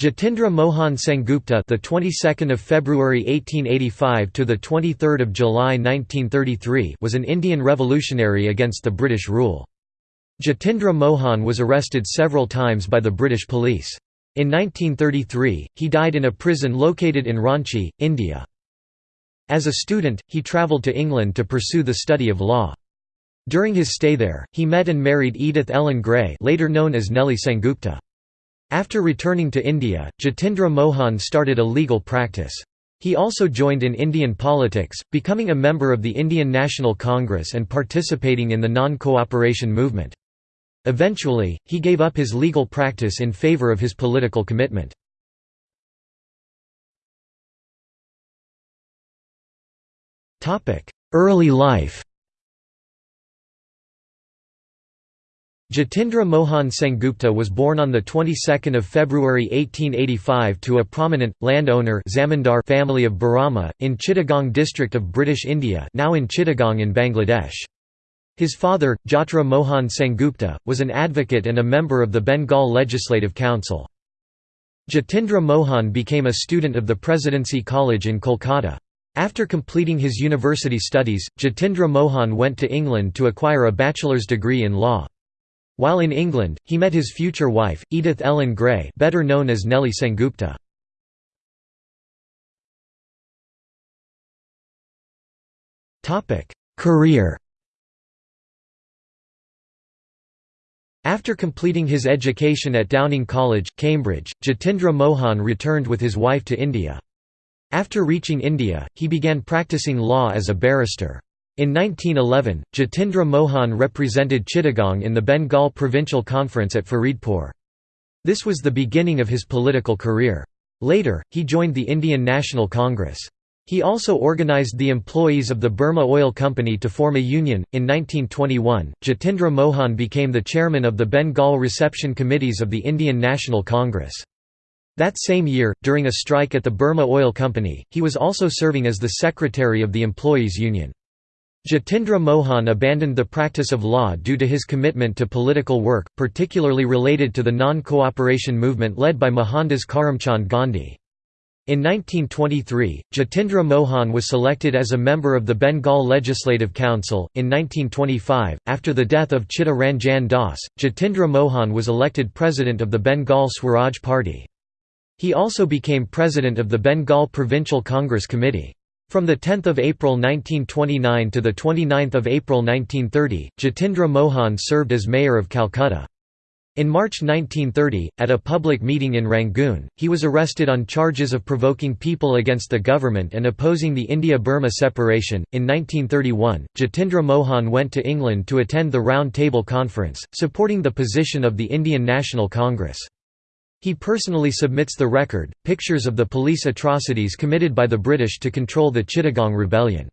Jatindra Mohan Sengupta, the 22nd of February 1885 to the 23rd of July 1933, was an Indian revolutionary against the British rule. Jatindra Mohan was arrested several times by the British police. In 1933, he died in a prison located in Ranchi, India. As a student, he travelled to England to pursue the study of law. During his stay there, he met and married Edith Ellen Gray later known as Nellie Sengupta. After returning to India, Jatindra Mohan started a legal practice. He also joined in Indian politics, becoming a member of the Indian National Congress and participating in the non-cooperation movement. Eventually, he gave up his legal practice in favour of his political commitment. Early life Jatindra Mohan Sengupta was born on the 22nd of February 1885 to a prominent landowner zamindar family of Barama in Chittagong district of British India, now in Chittagong in Bangladesh. His father, Jatra Mohan Sengupta, was an advocate and a member of the Bengal Legislative Council. Jatindra Mohan became a student of the Presidency College in Kolkata. After completing his university studies, Jatindra Mohan went to England to acquire a bachelor's degree in law. While in England, he met his future wife, Edith Ellen Gray better known as Nellie Sengupta. Career After completing his education at Downing College, Cambridge, Jatindra Mohan returned with his wife to India. After reaching India, he began practicing law as a barrister. In 1911, Jatindra Mohan represented Chittagong in the Bengal Provincial Conference at Faridpur. This was the beginning of his political career. Later, he joined the Indian National Congress. He also organized the employees of the Burma Oil Company to form a union. In 1921, Jatindra Mohan became the chairman of the Bengal Reception Committees of the Indian National Congress. That same year, during a strike at the Burma Oil Company, he was also serving as the secretary of the Employees Union. Jatindra Mohan abandoned the practice of law due to his commitment to political work, particularly related to the non-cooperation movement led by Mohandas Karamchand Gandhi. In 1923, Jatindra Mohan was selected as a member of the Bengal Legislative Council. In 1925, after the death of Chitta Ranjan Das, Jatindra Mohan was elected president of the Bengal Swaraj Party. He also became president of the Bengal Provincial Congress Committee. From 10 April 1929 to 29 April 1930, Jatindra Mohan served as mayor of Calcutta. In March 1930, at a public meeting in Rangoon, he was arrested on charges of provoking people against the government and opposing the India-Burma separation. In 1931, Jatindra Mohan went to England to attend the Round Table Conference, supporting the position of the Indian National Congress. He personally submits the record, pictures of the police atrocities committed by the British to control the Chittagong Rebellion.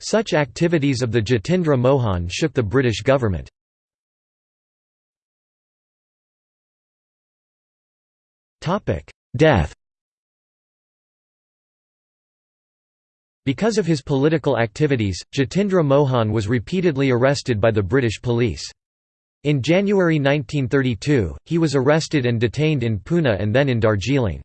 Such activities of the Jatindra Mohan shook the British government. Death Because of his political activities, Jatindra Mohan was repeatedly arrested by the British police. In January 1932, he was arrested and detained in Pune and then in Darjeeling.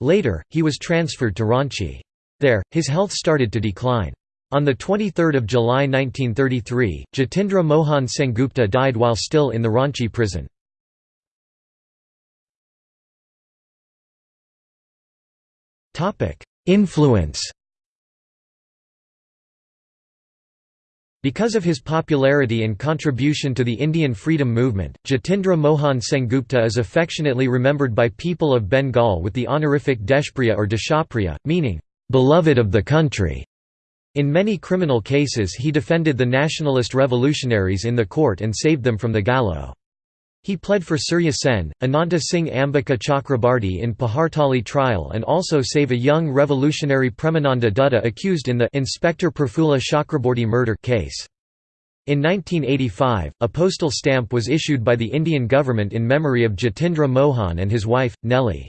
Later, he was transferred to Ranchi. There, his health started to decline. On 23 July 1933, Jatindra Mohan Sengupta died while still in the Ranchi prison. Influence Because of his popularity and contribution to the Indian freedom movement, Jatindra Mohan Sengupta is affectionately remembered by people of Bengal with the honorific Deshpriya or Deshapriya, meaning, "...beloved of the country". In many criminal cases he defended the nationalist revolutionaries in the court and saved them from the gallows. He pled for Surya Sen, Ananta Singh Ambika Chakrabarti in Pahartali trial and also save a young revolutionary Premananda Dutta accused in the Inspector Prafulla Chakraborty murder case. In 1985, a postal stamp was issued by the Indian government in memory of Jatindra Mohan and his wife, Nellie.